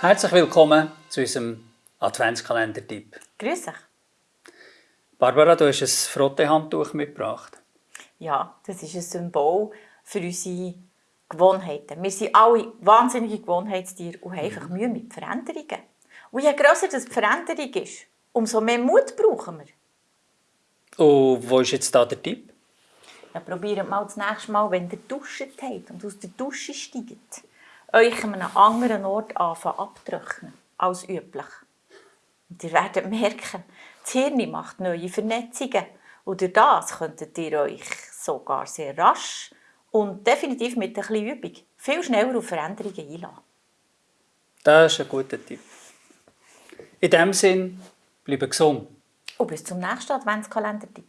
Herzlich willkommen zu unserem Adventskalender-Tipp. Grüß dich. Barbara, du hast ein Frottehandtuch mitgebracht. Ja, das ist ein Symbol für unsere Gewohnheiten. Wir sind alle wahnsinnige Gewohnheitstiere und haben einfach Mühe mit Veränderungen. Und je grösser das die Veränderung ist, umso mehr Mut brauchen wir. Und wo ist jetzt da der Tipp? Ja, probiert mal das nächste Mal, wenn ihr duscht habt und aus der Dusche steigt, euch an einem anderen Ort anfangen abzutrocknen als üblich. Und ihr werdet merken, das Hirn macht neue Vernetzungen. Und durch das könntet ihr euch sogar sehr rasch und definitiv mit ein bisschen Übung viel schneller auf Veränderungen einlassen. Das ist ein guter Tipp. In diesem Sinn, bleibe gesund. Und bis zum nächsten Adventskalender-Tipp.